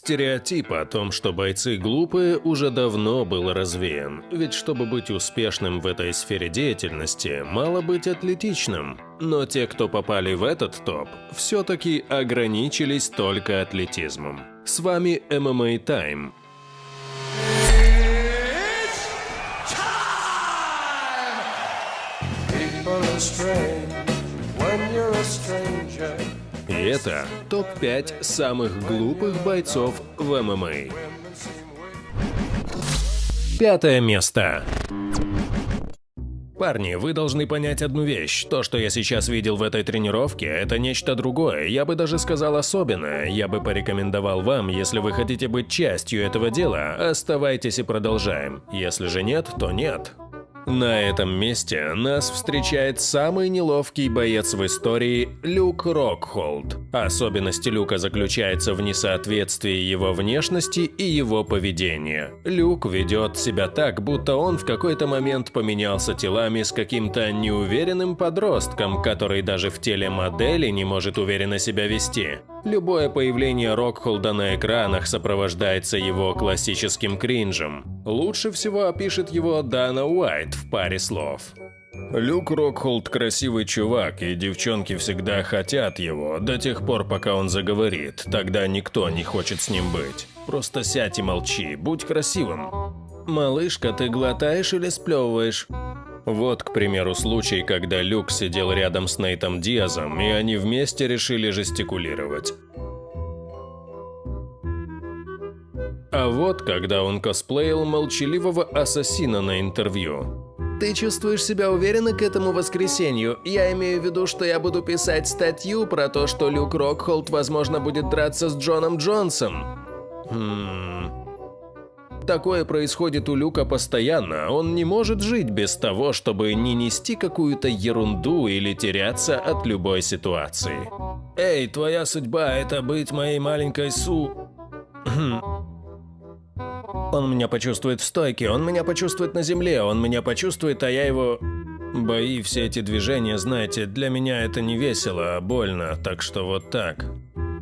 Стереотип о том, что бойцы глупые, уже давно был развеян, ведь чтобы быть успешным в этой сфере деятельности, мало быть атлетичным. Но те, кто попали в этот топ, все-таки ограничились только атлетизмом. С вами MMA Time. И это топ-5 самых глупых бойцов в ММА. Пятое место. Парни, вы должны понять одну вещь. То, что я сейчас видел в этой тренировке, это нечто другое. Я бы даже сказал особенное. Я бы порекомендовал вам, если вы хотите быть частью этого дела, оставайтесь и продолжаем. Если же нет, то нет. На этом месте нас встречает самый неловкий боец в истории Люк Рокхолд. Особенность Люка заключается в несоответствии его внешности и его поведения. Люк ведет себя так, будто он в какой-то момент поменялся телами с каким-то неуверенным подростком, который даже в теле модели не может уверенно себя вести. Любое появление Рокхолда на экранах сопровождается его классическим кринжем. Лучше всего опишет его Дана Уайт в паре слов. Люк Рокхолд красивый чувак, и девчонки всегда хотят его, до тех пор, пока он заговорит, тогда никто не хочет с ним быть. Просто сядь и молчи, будь красивым. «Малышка, ты глотаешь или сплевываешь?» Вот, к примеру, случай, когда Люк сидел рядом с Нейтом Диазом, и они вместе решили жестикулировать. А вот, когда он косплеил молчаливого ассасина на интервью. Ты чувствуешь себя уверенно к этому воскресенью? Я имею в виду, что я буду писать статью про то, что Люк Рокхолд, возможно, будет драться с Джоном Джонсом. Хм... Такое происходит у Люка постоянно, он не может жить без того, чтобы не нести какую-то ерунду или теряться от любой ситуации. Эй, твоя судьба – это быть моей маленькой Су... Он меня почувствует в стойке, он меня почувствует на земле, он меня почувствует, а я его... Бои, все эти движения, знаете, для меня это не весело, а больно, так что вот так.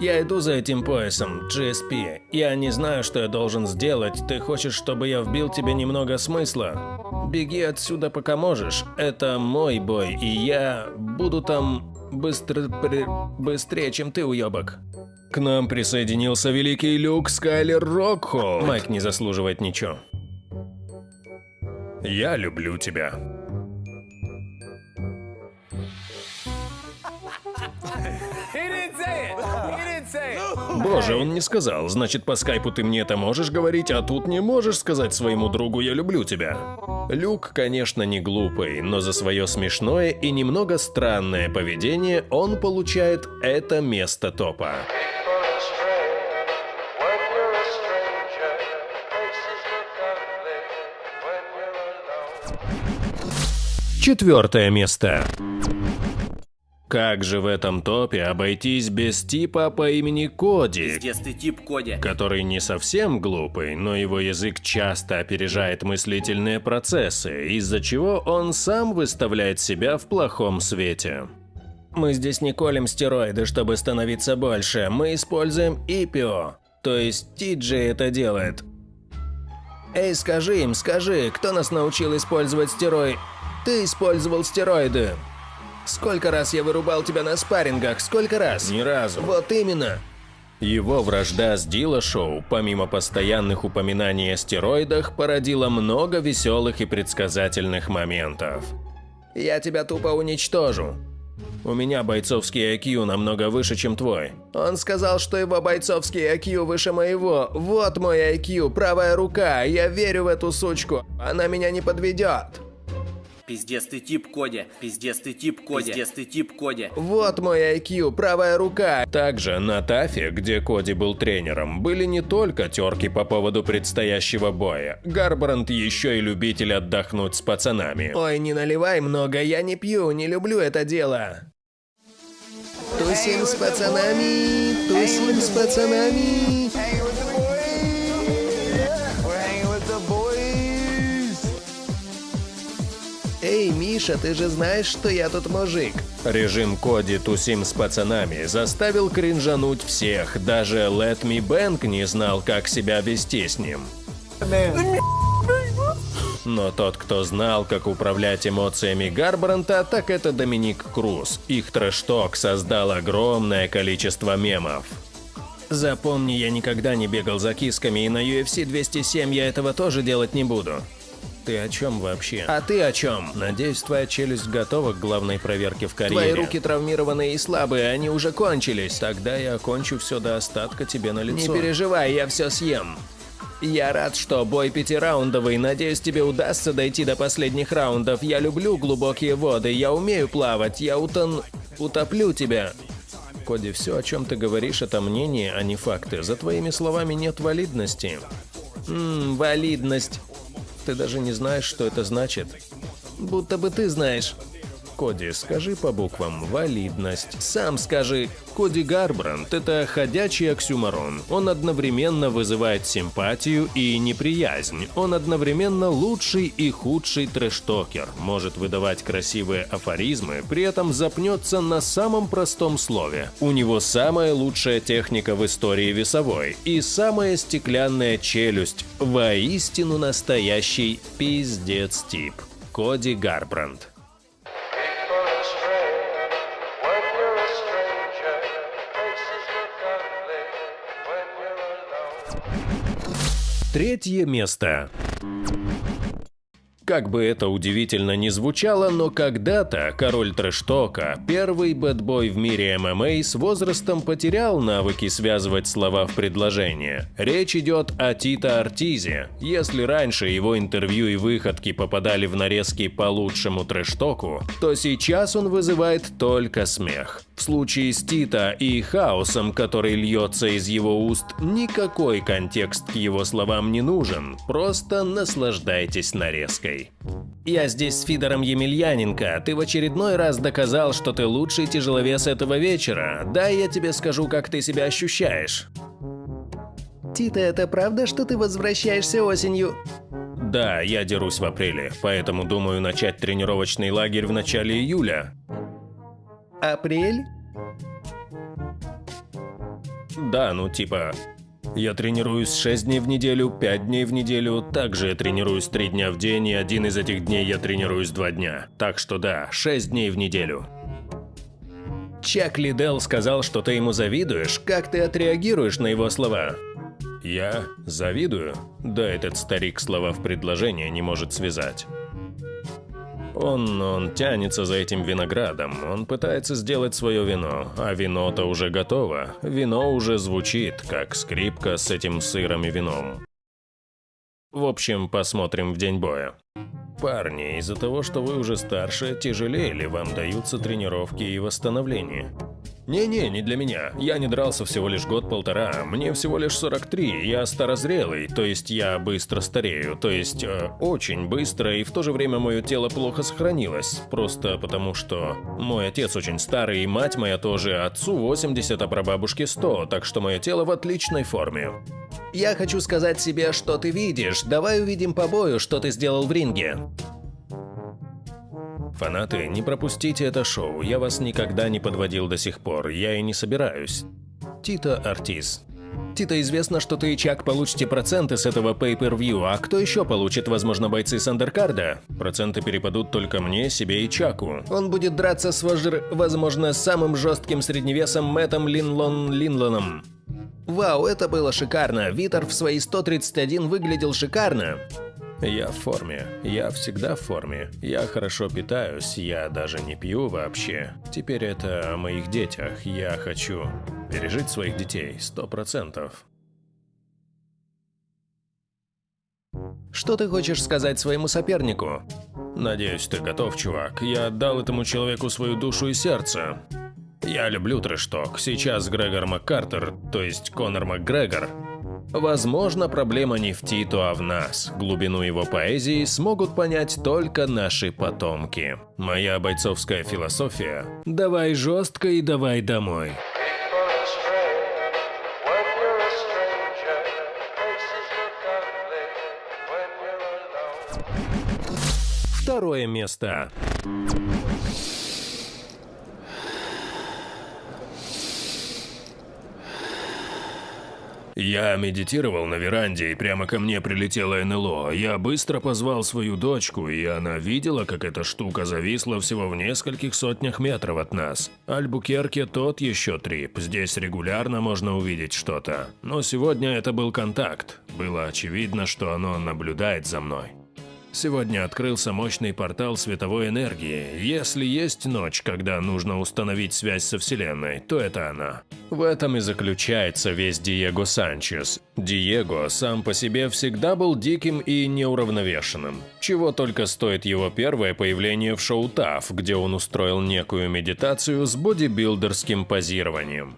Я иду за этим поясом, GSP. Я не знаю, что я должен сделать. Ты хочешь, чтобы я вбил тебе немного смысла? Беги отсюда, пока можешь. Это мой бой, и я буду там быстро... При... быстрее, чем ты, уебок. К нам присоединился великий Люк Скайлер Рокхолд. Майк не заслуживает ничего. Я люблю тебя. Боже, он не сказал. Значит, по скайпу ты мне это можешь говорить, а тут не можешь сказать своему другу «я люблю тебя». Люк, конечно, не глупый, но за свое смешное и немного странное поведение он получает это место топа. Четвертое место. Как же в этом топе обойтись без типа по имени Коди? Пиздец тип Коди. Который не совсем глупый, но его язык часто опережает мыслительные процессы, из-за чего он сам выставляет себя в плохом свете. Мы здесь не колем стероиды, чтобы становиться больше, мы используем ИПИО. То есть Тиджи это делает. Эй, скажи им, скажи, кто нас научил использовать стероиды? Ты использовал стероиды. Сколько раз я вырубал тебя на спаррингах, сколько раз? Ни разу. Вот именно. Его вражда с Дила Шоу, помимо постоянных упоминаний о стероидах, породила много веселых и предсказательных моментов. Я тебя тупо уничтожу. У меня бойцовский IQ намного выше, чем твой. Он сказал, что его бойцовский IQ выше моего. Вот мой IQ, правая рука. Я верю в эту сучку. Она меня не подведет. Пиздец ты тип Коди. Пиздец ты тип Коди. Пиздец ты тип Коди. Вот мой IQ, правая рука. Также на Тафе, где Коди был тренером, были не только терки по поводу предстоящего боя. Гарбранд еще и любитель отдохнуть с пацанами. Ой, не наливай много, я не пью, не люблю это дело. Тусим с пацанами, тусим с пацанами. Миша, ты же знаешь, что я тут мужик. Режим Коди тусим с пацанами заставил кринжануть всех, даже Let Me Bank не знал, как себя вести с ним. Но тот, кто знал, как управлять эмоциями Гарбранта, так это Доминик Круз. Их трэшток создал огромное количество мемов. Запомни, я никогда не бегал за кисками, и на UFC 207 я этого тоже делать не буду. Ты о чем вообще? А ты о чем? Надеюсь, твоя челюсть готова к главной проверке в карьере. Твои руки травмированные и слабые, они уже кончились. Тогда я окончу все до остатка тебе на лицо. Не переживай, я все съем. Я рад, что бой пятираундовый. Надеюсь, тебе удастся дойти до последних раундов. Я люблю глубокие воды, я умею плавать, я утон... утоплю тебя. Коди, все, о чем ты говоришь, это мнение, а не факты. За твоими словами нет валидности. Ммм, валидность. Ты даже не знаешь, что это значит. Будто бы ты знаешь. Коди, скажи по буквам «валидность». Сам скажи. Коди Гарбранд – это ходячий оксюмарон. Он одновременно вызывает симпатию и неприязнь. Он одновременно лучший и худший трэштокер. Может выдавать красивые афоризмы, при этом запнется на самом простом слове. У него самая лучшая техника в истории весовой и самая стеклянная челюсть. Воистину настоящий пиздец-тип. Коди Гарбранд. Третье место. Как бы это удивительно ни звучало, но когда-то король трэштока, первый бэтбой в мире ММА, с возрастом потерял навыки связывать слова в предложение. Речь идет о Тита Артизе. Если раньше его интервью и выходки попадали в нарезки по лучшему трэштоку, то сейчас он вызывает только смех. В случае с Тита и хаосом, который льется из его уст, никакой контекст к его словам не нужен, просто наслаждайтесь нарезкой. Я здесь с Фидором Емельяненко. Ты в очередной раз доказал, что ты лучший тяжеловес этого вечера. Дай я тебе скажу, как ты себя ощущаешь. Тита, это правда, что ты возвращаешься осенью? Да, я дерусь в апреле, поэтому думаю начать тренировочный лагерь в начале июля. Апрель? Да, ну типа, я тренируюсь 6 дней в неделю, 5 дней в неделю, также я тренируюсь 3 дня в день, и один из этих дней я тренируюсь 2 дня. Так что да, 6 дней в неделю. Чак Лидел сказал, что ты ему завидуешь. Как ты отреагируешь на его слова? Я завидую? Да этот старик слова в предложение не может связать. Он, он тянется за этим виноградом, он пытается сделать свое вино, а вино-то уже готово, вино уже звучит, как скрипка с этим сыром и вином. В общем, посмотрим в день боя. Парни, из-за того, что вы уже старше, тяжелее ли вам даются тренировки и восстановление? Не-не, не для меня. Я не дрался всего лишь год-полтора. Мне всего лишь 43. Я старозрелый, то есть я быстро старею. То есть э, очень быстро, и в то же время мое тело плохо сохранилось. Просто потому что мой отец очень старый, и мать моя тоже. Отцу 80, а прабабушке 100, так что мое тело в отличной форме. Я хочу сказать себе, что ты видишь. Давай увидим по бою, что ты сделал в ринге. Фанаты, не пропустите это шоу, я вас никогда не подводил до сих пор, я и не собираюсь. Тита Артиз. Тита, известно, что ты и Чак получите проценты с этого pay-per-view, а кто еще получит, возможно, бойцы с андеркарда? Проценты перепадут только мне, себе и Чаку. Он будет драться с Вожер, возможно, самым жестким средневесом Мэттом Линлон Линлоном. Вау, это было шикарно. Витер в свои 131 выглядел шикарно. Я в форме. Я всегда в форме. Я хорошо питаюсь, я даже не пью вообще. Теперь это о моих детях. Я хочу пережить своих детей, сто процентов. Что ты хочешь сказать своему сопернику? Надеюсь, ты готов, чувак. Я отдал этому человеку свою душу и сердце. Я люблю трэшток. Сейчас Грегор МакКартер, то есть Конор МакГрегор, Возможно, проблема не в Титу, а в нас. Глубину его поэзии смогут понять только наши потомки. Моя бойцовская философия – давай жестко и давай домой. Второе место. Я медитировал на веранде, и прямо ко мне прилетело НЛО. Я быстро позвал свою дочку, и она видела, как эта штука зависла всего в нескольких сотнях метров от нас. Альбукерке тот еще трип, здесь регулярно можно увидеть что-то. Но сегодня это был контакт. Было очевидно, что оно наблюдает за мной. Сегодня открылся мощный портал световой энергии. Если есть ночь, когда нужно установить связь со Вселенной, то это она. В этом и заключается весь Диего Санчес. Диего сам по себе всегда был диким и неуравновешенным. Чего только стоит его первое появление в шоу ТАФ, где он устроил некую медитацию с бодибилдерским позированием.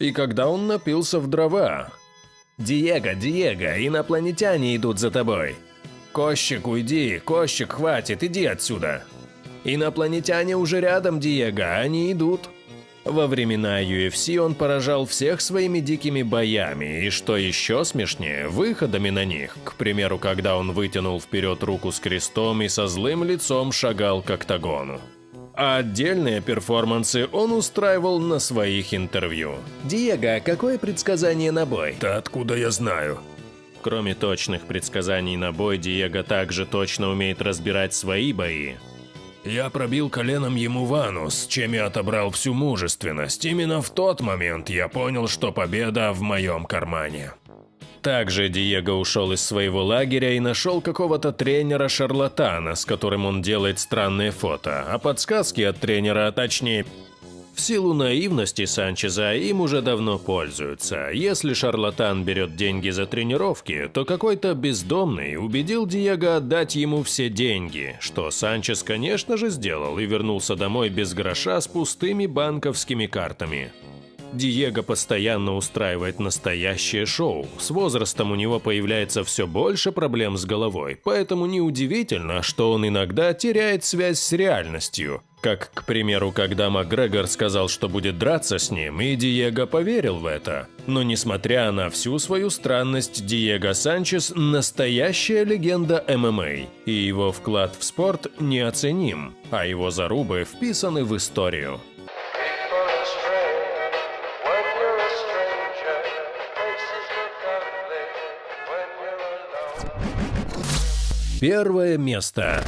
И когда он напился в дрова. «Диего, Диего, инопланетяне идут за тобой!» «Кощик, уйди! Кощик, хватит, иди отсюда!» «Инопланетяне уже рядом, Диего, они идут!» Во времена UFC он поражал всех своими дикими боями, и что еще смешнее, выходами на них. К примеру, когда он вытянул вперед руку с крестом и со злым лицом шагал к октагону а отдельные перформансы он устраивал на своих интервью. «Диего, какое предсказание на бой?» «Да откуда я знаю?» Кроме точных предсказаний на бой, Диего также точно умеет разбирать свои бои. Я пробил коленом ему вану, с чем я отобрал всю мужественность. Именно в тот момент я понял, что победа в моем кармане. Также Диего ушел из своего лагеря и нашел какого-то тренера-шарлатана, с которым он делает странные фото, а подсказки от тренера, а точнее... В силу наивности Санчеза им уже давно пользуются. Если шарлатан берет деньги за тренировки, то какой-то бездомный убедил Диего отдать ему все деньги, что Санчес, конечно же, сделал и вернулся домой без гроша с пустыми банковскими картами. Диего постоянно устраивает настоящее шоу. С возрастом у него появляется все больше проблем с головой, поэтому неудивительно, что он иногда теряет связь с реальностью. Как, к примеру, когда Макгрегор сказал, что будет драться с ним, и Диего поверил в это. Но несмотря на всю свою странность, Диего Санчес – настоящая легенда ММА, и его вклад в спорт неоценим, а его зарубы вписаны в историю. Первое место.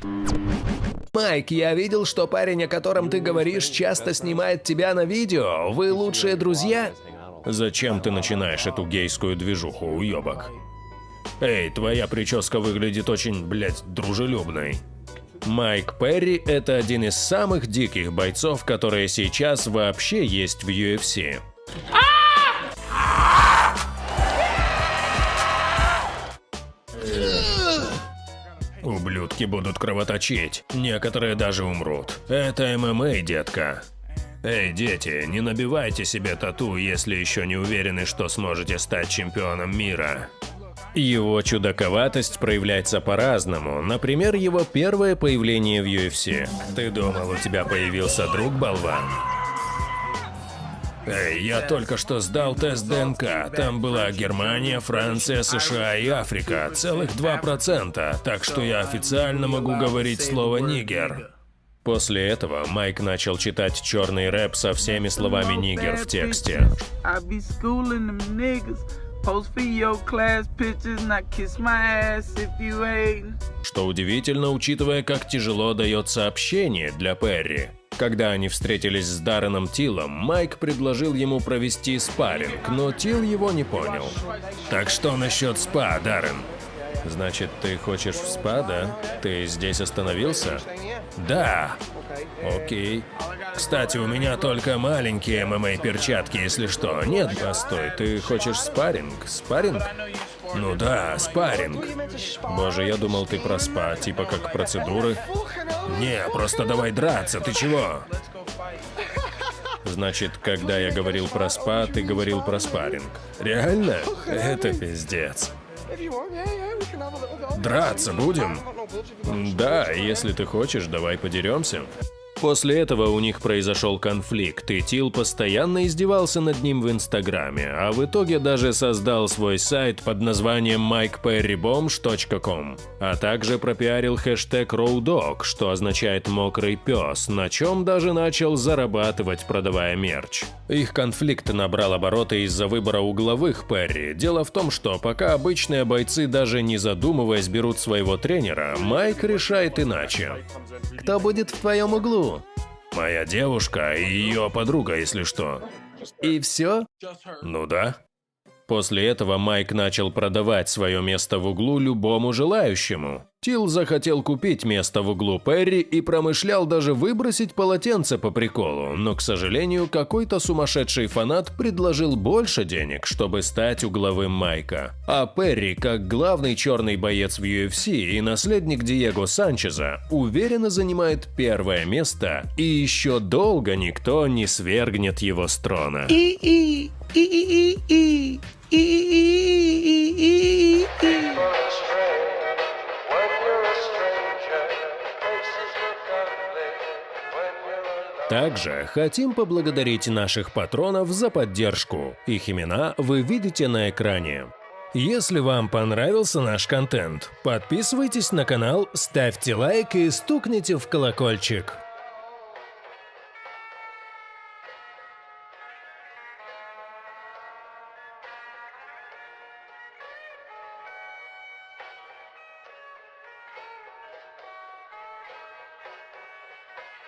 Майк, я видел, что парень, о котором ты говоришь, часто снимает тебя на видео. Вы лучшие друзья? Зачем ты начинаешь эту гейскую движуху, уебок? Эй, твоя прическа выглядит очень, блядь, дружелюбной. Майк Перри – это один из самых диких бойцов, которые сейчас вообще есть в UFC. Ублюдки будут кровоточить, некоторые даже умрут. Это ММА, детка. Эй, дети, не набивайте себе тату, если еще не уверены, что сможете стать чемпионом мира. Его чудаковатость проявляется по-разному. Например, его первое появление в UFC. Ты думал, у тебя появился друг, болван? Эй, я только что сдал тест ДНК. Там была Германия, Франция, США и Африка. Целых 2%. Так что я официально могу говорить слово «нигер». После этого Майк начал читать черный рэп со всеми словами «нигер» в тексте. Что удивительно, учитывая, как тяжело дается общение для Перри. Когда они встретились с Дарреном Тилом, Майк предложил ему провести спарринг, но Тил его не понял. «Так что насчет спа, Даррен?» «Значит, ты хочешь в спа, да? Ты здесь остановился?» «Да». «Окей. Кстати, у меня только маленькие ММА-перчатки, если что. Нет, постой, ты хочешь спарринг? Спарринг?» Ну да, спарринг. Боже, я думал, ты про спа, типа как процедуры. Не, просто давай драться, ты чего? Значит, когда я говорил про спа, ты говорил про спарринг. Реально? Это пиздец. Драться будем? Да, если ты хочешь, давай подеремся. После этого у них произошел конфликт, и Тил постоянно издевался над ним в Инстаграме, а в итоге даже создал свой сайт под названием mikeperrybombs.com, а также пропиарил хэштег RowDog, что означает «мокрый пес», на чем даже начал зарабатывать, продавая мерч. Их конфликт набрал обороты из-за выбора угловых Перри. Дело в том, что пока обычные бойцы даже не задумываясь берут своего тренера, Майк решает иначе. Кто будет в твоем углу? Моя девушка и ее подруга, если что. И все? Ну да. После этого Майк начал продавать свое место в углу любому желающему. Тил захотел купить место в углу Перри и промышлял даже выбросить полотенце по приколу, но, к сожалению, какой-то сумасшедший фанат предложил больше денег, чтобы стать угловым Майка. А Перри, как главный черный боец в UFC и наследник Диего Санчеза, уверенно занимает первое место, и еще долго никто не свергнет его с трона. И-и, и-и-и-и, Также хотим поблагодарить наших патронов за поддержку. Их имена вы видите на экране. Если вам понравился наш контент, подписывайтесь на канал, ставьте лайк и стукните в колокольчик.